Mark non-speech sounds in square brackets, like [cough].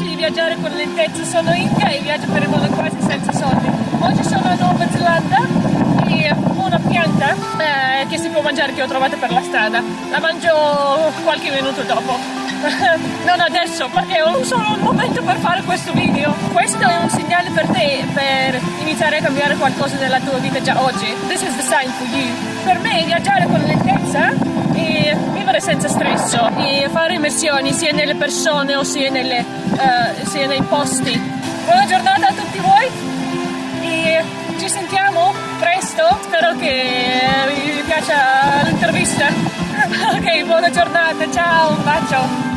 piace di viaggiare con lentezza, sono India e viaggio per il mondo quasi senza soldi. Oggi sono a Nuova Zelanda e una pianta eh, che si può mangiare che ho trovato per la strada. La mangio qualche minuto dopo. [laughs] non adesso perché ho solo un momento per fare questo video. Questo è un segnale per te per iniziare a cambiare qualcosa nella tua vita già oggi. This is the sign for you. Per me viaggiare con lentezza e vivere senza stress e fare immersioni sia nelle persone sia, nelle, uh, sia nei posti. Buona giornata a tutti voi e ci sentiamo presto. Spero che vi piaccia l'intervista. [laughs] ok, buona giornata, ciao, un bacio.